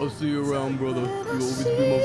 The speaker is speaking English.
I'll see you around, brother. You'll always be my.